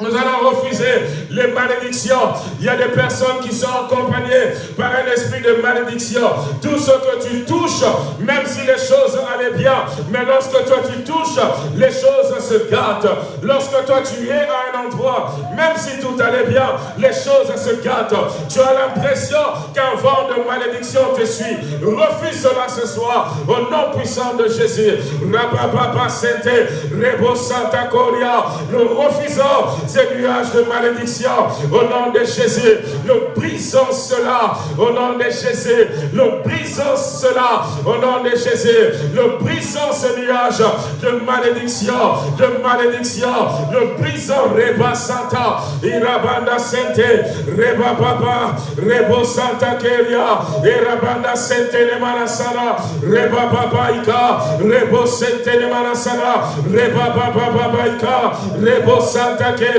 Nous allons refuser les malédictions. Il y a des personnes qui sont accompagnées par un esprit de malédiction. Tout ce que tu touches, même si les choses allaient bien, mais lorsque toi tu touches, les choses se gâtent. Lorsque toi tu es à un endroit, même si tout allait bien, les choses se gâtent. Tu as l'impression qu'un vent de malédiction te suit. Refuse cela ce soir au nom puissant de Jésus. Nous refusons ces nuages de malédiction. Au nom de Jésus, nous brisons cela. Au nom de Jésus, nous brisons cela. Au nom de Jésus, nous brisons ce nuage de malédiction, de malédiction. Nous brisons Reba Santa, Irabanda Sente, Reba Baba, Rebo Santa Keria, Irabanda Sente Nemanasana, Reba Baba Ika, Rebo Sente Nemanasana, Reba Baba Baba Ika, Santa Keria,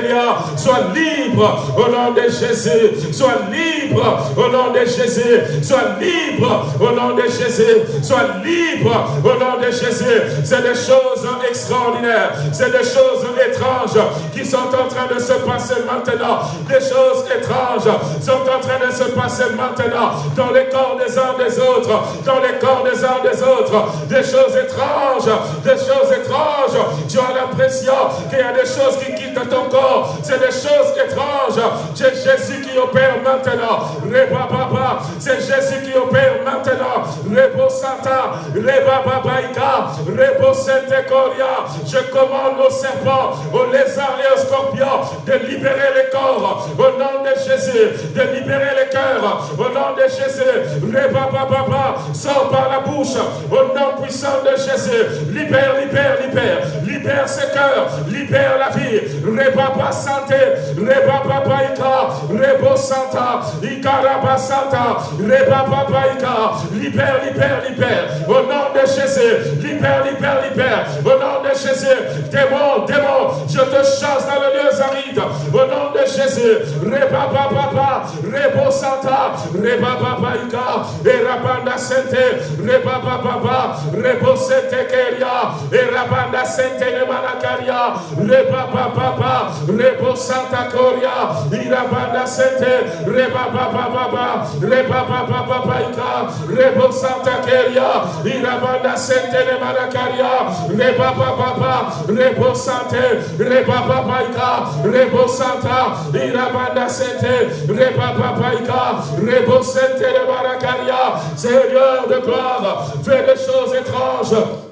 sois libre au nom de Jésus, sois libre au nom de Jésus, sois libre au nom de Jésus, sois libre au nom de Jésus. C'est des choses extraordinaires, c'est des choses étranges qui sont en train de se passer maintenant. Des choses étranges sont en train de se passer maintenant dans les corps des uns des autres, dans les corps des uns des autres. Des choses étranges, des choses étranges. Tu as l'impression qu'il y a des choses qui quittent ton corps. C'est des choses étranges. C'est Jésus qui opère maintenant. C'est Jésus qui opère maintenant. Rebo Santa, Reba Babaika, Rebo Coria. Je commande aux serpents, aux lézards et aux scorpions de libérer les corps au nom de Jésus, de libérer les cœurs au nom de Jésus. Reba Baba, sort par la bouche au nom puissant de Jésus. Libère, libère, libère, libère ces cœurs, libère la vie. Reba Santé, Reba Babaika, Rebo Santa, Ikaraba Santa, Reba Babaika, libère, libère, libère, au nom de Jésus, libère, libère, libère, au nom de Jésus, démon, démon, je te chasse dans le lieu aride, au nom de Jésus, Reba Baba, Rebo Santa, Reba Babaika, et Rabanda Sente, Reba Baba, Rebo Sente Keria, et Rabanda Sente Nemanakaria, Reba Baba, Rebo Santa Coria, Irabanda Sente, Reba Baba, Reba Baba Ika, Rebo Santa Keria, Irabanda Sente Nemanakaria, Reba Baba, Rebo Sante, Reba Baba Ika, Rebo Irabanda Sente, Reba Baba Ika, Rebo Sente Nemanakaria, Seigneur de gloire, fais des choses étranges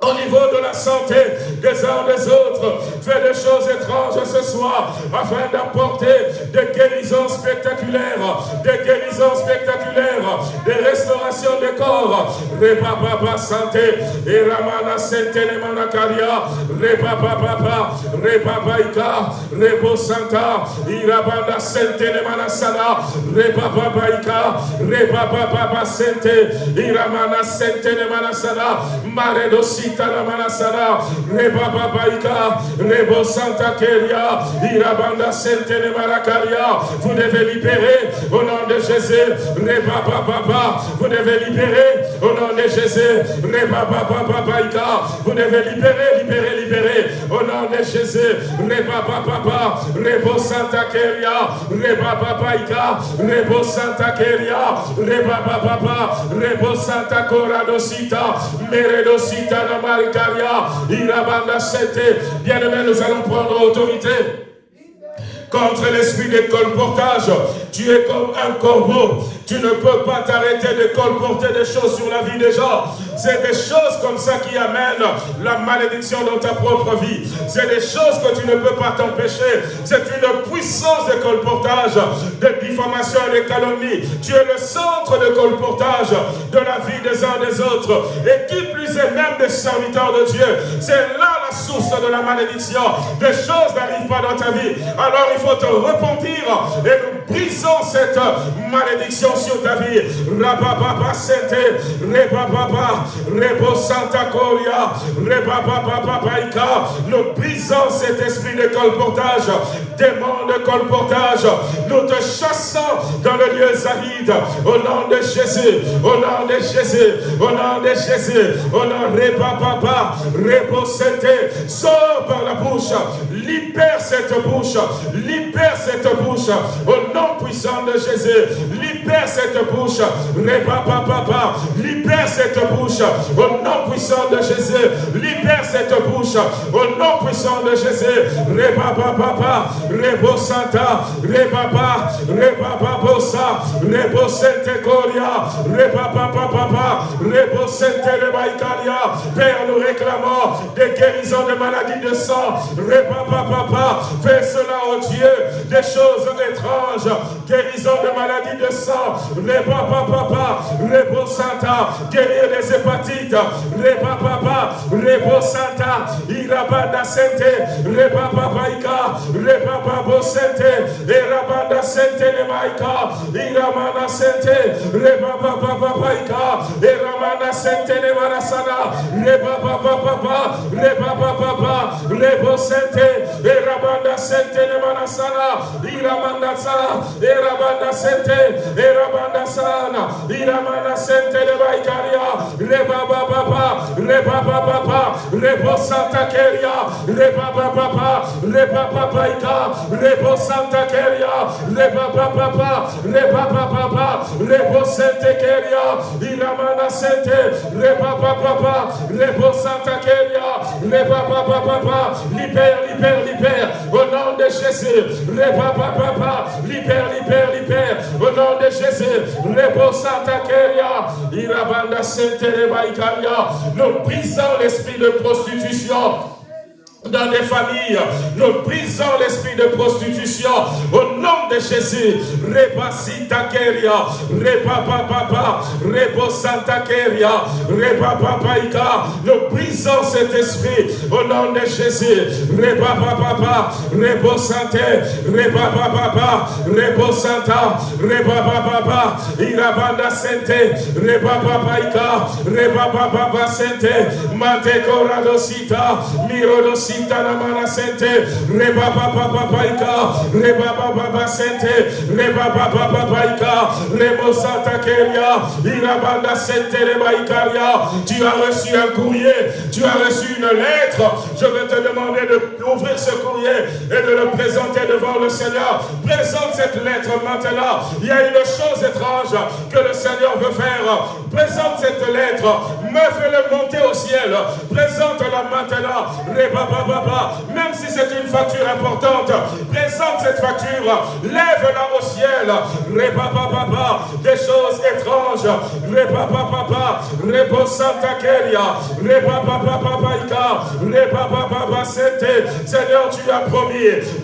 au niveau de la santé des uns des autres. Fais des choses étranges ce soir afin d'apporter des guérisons spectaculaires, des guérisons spectaculaires, des restaurations des corps. Reba Baba Santé, et Ramana Santé Nemanakaria, Reba Baba, Reba Baika, Rebo Santa, Irabanda Santé Nemanasana, Reba Babaika, Reba Baba Santé, Iramana Santé Nemanasana, Maredosi Sitana Manasara, Reba Babaika, Rebo Santa Keria, Irabanda Sentene Marakaria. Vous devez libérer au nom de Jésus. Reba Baba, vous devez libérer au nom de Jésus. Reba Baba Babaika, vous devez libérer, libérer, libérer au nom de Jésus. Reba Baba, Rebo Santa Keria, Reba Babaika, Rebo Santa Keria, Reba Baba, Rebo Santa Coradosita, Meredosita Bien-aimé, nous allons prendre autorité contre l'esprit de colportage. Tu es comme un corbeau. Tu ne peux pas t'arrêter de colporter des choses sur la vie des gens. C'est des choses comme ça qui amènent la malédiction dans ta propre vie. C'est des choses que tu ne peux pas t'empêcher. C'est une puissance de colportage, de diffamation et de calomnie. Tu es le centre de colportage de la vie des uns des autres. Et qui plus est même des serviteurs de Dieu. C'est là la source de la malédiction. Des choses n'arrivent pas dans ta vie. Alors il faut te repentir et nous brisons cette malédiction sur ta vie. Rabababa sete, rebababa, rebo santa coria, baika. Nous brisons cet esprit de colportage, démon de colportage. Nous te chassons dans le lieu aride au nom de Jésus, au nom de Jésus, au nom de Jésus, au nom de rebababa, rebo sete. Sors par la bouche, libère cette bouche, Libère cette bouche au nom puissant de Jésus. Libère cette bouche. Libère cette bouche au nom puissant de Jésus. Libère cette bouche au nom puissant de Jésus. Reba papa, rebo santa, reba papa, reba bossa, rebo sente coria, reba papa papa, rebo sente reba italia. Père, nous réclamons des guérisons de maladies de sang. Reba papa, fais cela, oh Dieu, des choses étranges, guérison de maladies de sang. Reba papa, rebo santa, guérir des hépatites. Reba papa, rebo santa, irabanda sente, reba papa ika, reba papa sente, irabanda sente le maika, iramana sente, reba papa papa ika, iramana sente le marasana, reba papa papa, reba papa papa, rebo sente, irabanda sente le marasana, iramanda sa, irabanda sente, irabanda sana, iramana sente le maikaria, reba papa, reba papa, rebo santa keria, reba papa, reba papa ika, rebo santa keria, reba papa, reba papa, rebo sente keria, iramana sente, reba papa, rebo santa keria, reba papa, libère, libère, libère, au nom de Jésus, reba papa, libère, libère, libère, au nom de Jésus, rebo santa keria, irabanda sente nous brisons l'esprit de prostitution dans des familles. Nous brisons l'esprit de prostitution au nom de Jésus. Reba Keria, Reba Papa, Rebo Santa Keria, Reba Papaika. Nous brisons cet esprit au nom de Jésus. Reba Papa, Rebo Santé, Reba Papa, Rebo Santa, Reba Papa, Irabanda Sente, Reba Papaika, Reba Papa Sente, Mate Coradosita, Mirodosita. Sitana mana sente, reba papa papaika, reba papa reba papaika, rebo santa keria, irabanda. Tu as reçu un courrier, tu as reçu une lettre. Je vais te demander d'ouvrir ce courrier et de le présenter devant le Seigneur. Présente cette lettre maintenant. Il y a une chose étrange que le Seigneur veut faire. Présente cette lettre. Me fais-le monter au ciel. Présente-la maintenant. Reba même si c'est une facture importante, présente cette facture, lève-la au ciel. Reba des choses étranges. Reba papa, rebo santa keria, reba papa ika, reba papa Seigneur, tu as promis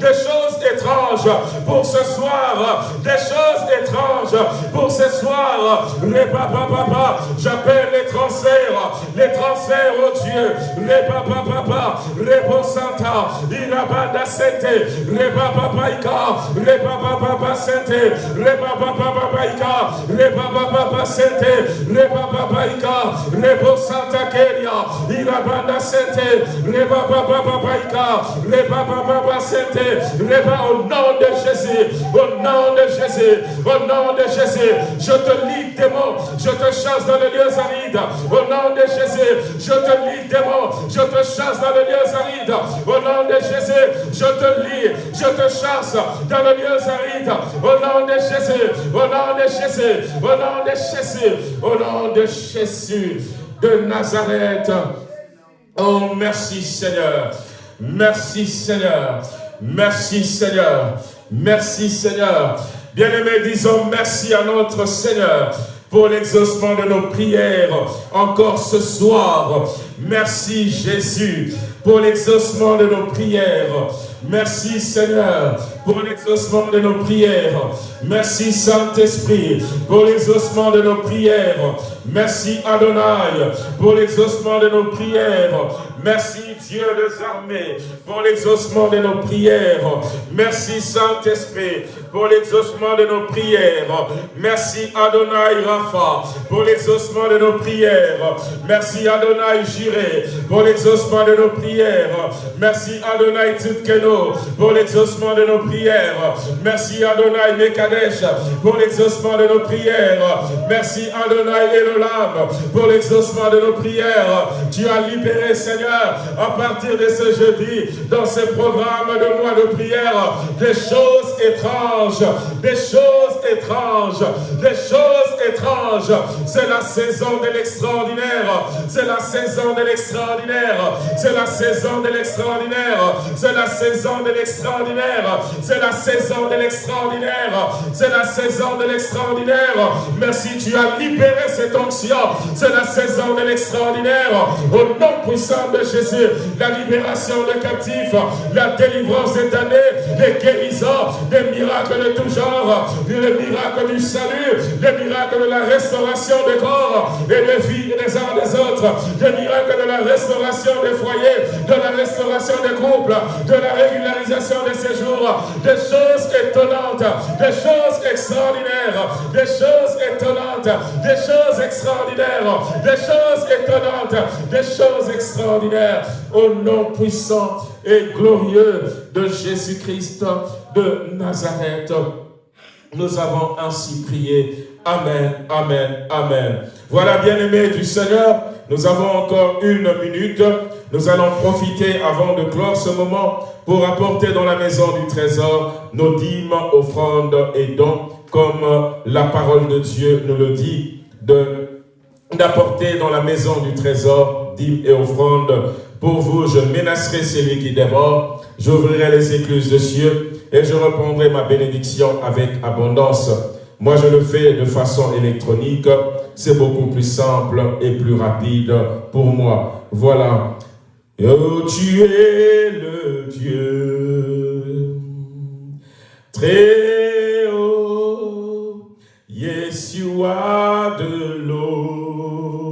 des choses étranges pour ce soir, des choses étranges pour ce soir. Reba papa, j'appelle les transferts, les transferts, oh Dieu. Reba papa, rebo Santa, Irabanda Sente, Reba Papaika, Reba Papa Sente, Reba Papa Papaika, Reba Papa Sente, Reba Papaika, Rebo Santa Keria, Irabanda Sente, Reba Papa Papaika, Reba Papa Sente, Reba au nom de Jésus, au nom de Jésus, au nom de Jésus, je te lis démon, je te chasse dans les lieux arides, au nom de Jésus, je te lis démon, je te chasse dans les lieux arides, au nom de Jésus, je te lis, je te chasse dans le lieu aride. Au nom de Jésus, au nom de Jésus, au nom de Jésus, au nom de Jésus de Nazareth. Oh, merci Seigneur. Merci Seigneur. Merci Seigneur. Merci Seigneur. Bien-aimés, disons merci à notre Seigneur pour l'exaucement de nos prières encore ce soir. Merci Jésus pour l'exaucement de nos prières. Merci Seigneur pour l'exaucement de nos prières. Merci Saint-Esprit pour l'exaucement de nos prières. Merci Adonai pour l'exaucement de nos prières. Merci Dieu des armées pour l'exaucement de nos prières. Merci Saint-Esprit pour l'exaucement de nos prières. Merci Adonai Rapha pour l'exaucement de nos prières. Merci Adonai Jireh pour l'exaucement de nos prières. Merci Adonai Tzidkeno Pour l'exaucement de nos prières. Merci Adonai Mekadesh pour l'exaucement de nos prières. Merci Adonai Elolam pour l'exaucement de nos prières. Tu as libéré, Seigneur, à partir de ce jeudi, dans ce programme de mois de prière, des choses étranges, des choses étranges, des choses C'est la saison de l'extraordinaire. C'est la saison de l'extraordinaire. C'est la saison de l'extraordinaire. C'est la saison de l'extraordinaire. C'est la saison de l'extraordinaire. C'est la saison de l'extraordinaire. Merci, tu as libéré cette onction. C'est la saison de l'extraordinaire. Au nom puissant de Jésus, la libération de captifs, la délivrance éternelle, des guérisons, des miracles de tout genre, les miracles du salut, les miracles de la restauration des corps et des vies des uns des autres, des miracles de la restauration des foyers, de la restauration des couples, de la régularisation des séjours, des choses étonnantes, des choses extraordinaires, des choses étonnantes, des choses extraordinaires, des choses étonnantes, des choses extraordinaires, au nom puissant et glorieux de Jésus-Christ de Nazareth. Nous avons ainsi prié. Amen, Amen, Amen. Voilà, bien-aimés du Seigneur, nous avons encore une minute. Nous allons profiter avant de clore ce moment pour apporter dans la maison du trésor nos dîmes, offrandes et dons, comme la parole de Dieu nous le dit, d'apporter dans la maison du trésor dîmes et offrandes. Pour vous, je menacerai celui qui dévore, j'ouvrirai les écluses de cieux et je reprendrai ma bénédiction avec abondance. Moi, je le fais de façon électronique. C'est beaucoup plus simple et plus rapide pour moi. Voilà. Oh, tu es le Dieu très haut, Yeshua de l'autre,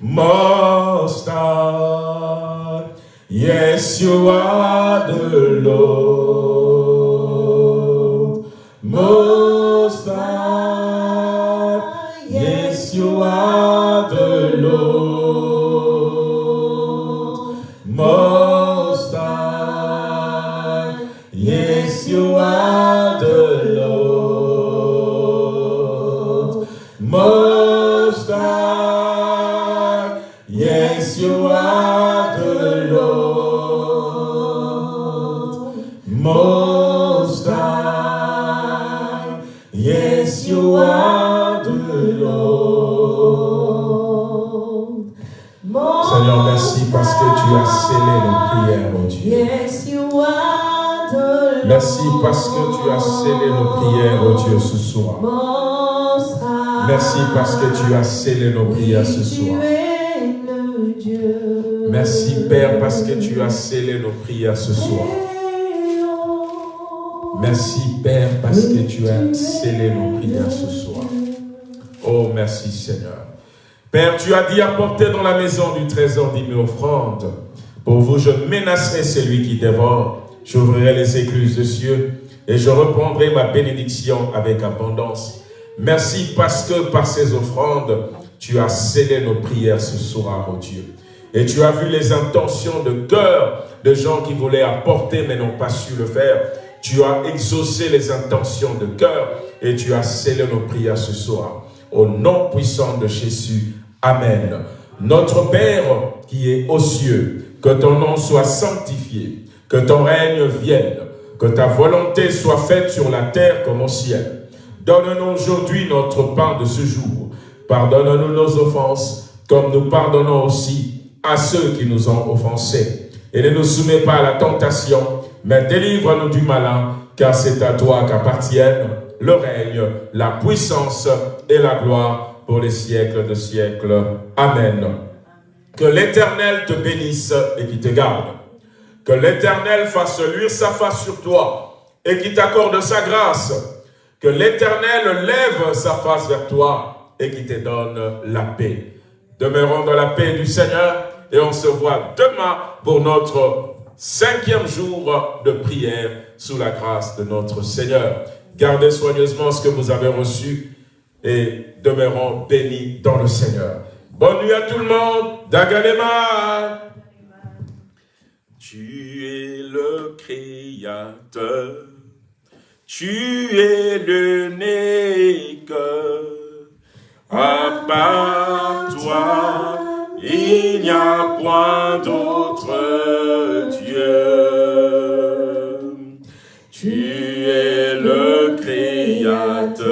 Most High, Yeshua de l'autre, More Dieu, ce soir. Merci parce que tu as scellé nos prières ce soir. Merci Père parce que tu as scellé nos prières ce soir. Merci Père parce que tu as scellé nos prières ce soir. Oh, merci Seigneur. Père, tu as dit apporter dans la maison du trésor dix mille offrandes. Pour vous, je menacerai celui qui dévore. J'ouvrirai les écluses de cieux et je reprendrai ma bénédiction avec abondance. Merci parce que par ces offrandes, tu as scellé nos prières ce soir, oh Dieu. Et tu as vu les intentions de cœur de gens qui voulaient apporter mais n'ont pas su le faire. Tu as exaucé les intentions de cœur et tu as scellé nos prières ce soir. Au nom puissant de Jésus. Amen. Notre Père qui est aux cieux, que ton nom soit sanctifié, que ton règne vienne, que ta volonté soit faite sur la terre comme au ciel. Donne-nous aujourd'hui notre pain de ce jour. Pardonne-nous nos offenses, comme nous pardonnons aussi à ceux qui nous ont offensés. Et ne nous soumets pas à la tentation, mais délivre-nous du malin, car c'est à toi qu'appartiennent le règne, la puissance et la gloire pour les siècles de siècles. Amen. Que l'Éternel te bénisse et qui te garde. Que l'Éternel fasse luire sa face sur toi et qui t'accorde sa grâce. Que l'Éternel lève sa face vers toi et qui te donne la paix. Demeurons dans la paix du Seigneur et on se voit demain pour notre cinquième jour de prière sous la grâce de notre Seigneur. Gardez soigneusement ce que vous avez reçu et demeurons bénis dans le Seigneur. Bonne nuit à tout le monde. Dagalema. Tu es le Créateur, tu es l'unique. À part toi, il n'y a point d'autre Dieu. Tu es le Créateur,